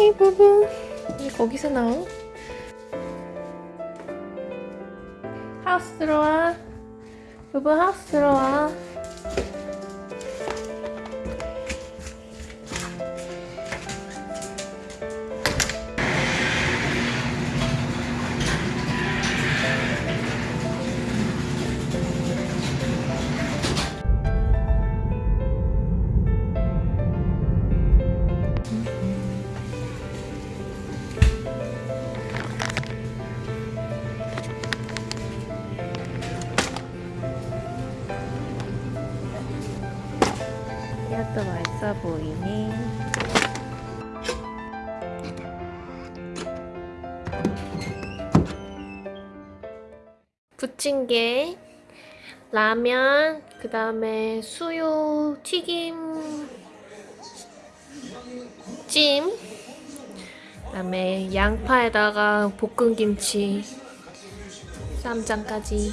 하이 부부 왜 거기서 나오? 하우스 들어와. 부부 하우스 들어와 이것도 맛있어 보이네 부침개 라면 그 다음에 수유 튀김 찜 그 다음에 양파에다가 볶은 김치 쌈장까지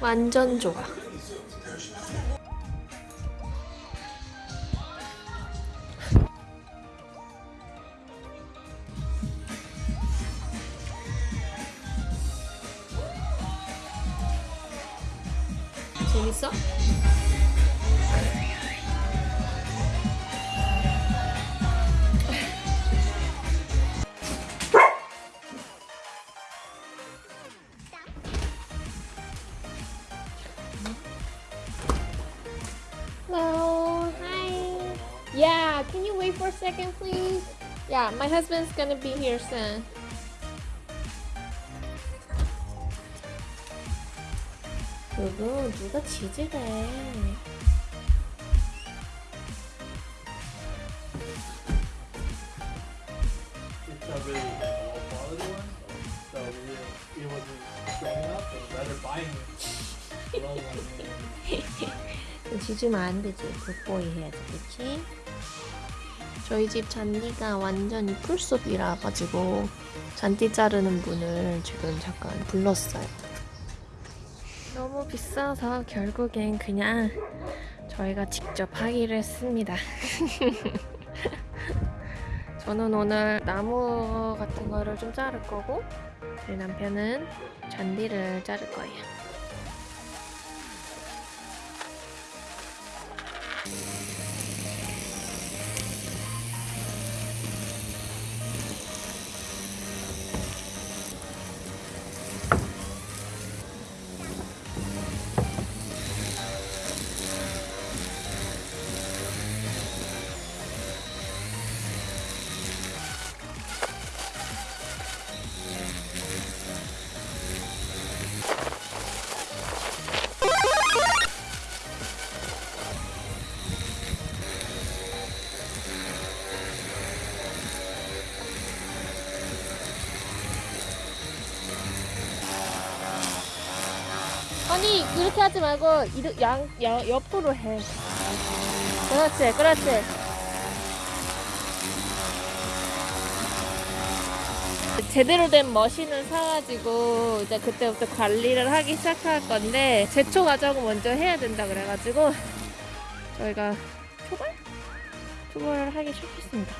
완전 좋아. utilizó. Hello, hi. Yeah, can you wait for a second, please? Yeah, my husband's gonna be here soon. Buying it. low one. 지지면 안 되지. 굿보이 해야지, 그치? 저희 집 잔디가 완전히 풀숲이라 가지고 잔디 자르는 분을 지금 잠깐 불렀어요. 너무 비싸서 결국엔 그냥 저희가 직접 하기로 했습니다. 저는 오늘 나무 같은 거를 좀 자를 거고 저희 남편은 잔디를 자를 거예요. 아니 그렇게 하지 말고 이르, 양, 양 옆으로 해. 그렇지, 그렇지. 제대로 된 머신을 사가지고 이제 그때부터 관리를 하기 시작할 건데 제초 과정을 먼저 해야 된다 그래가지고 저희가 초벌? 초벌을 하기 시작했습니다.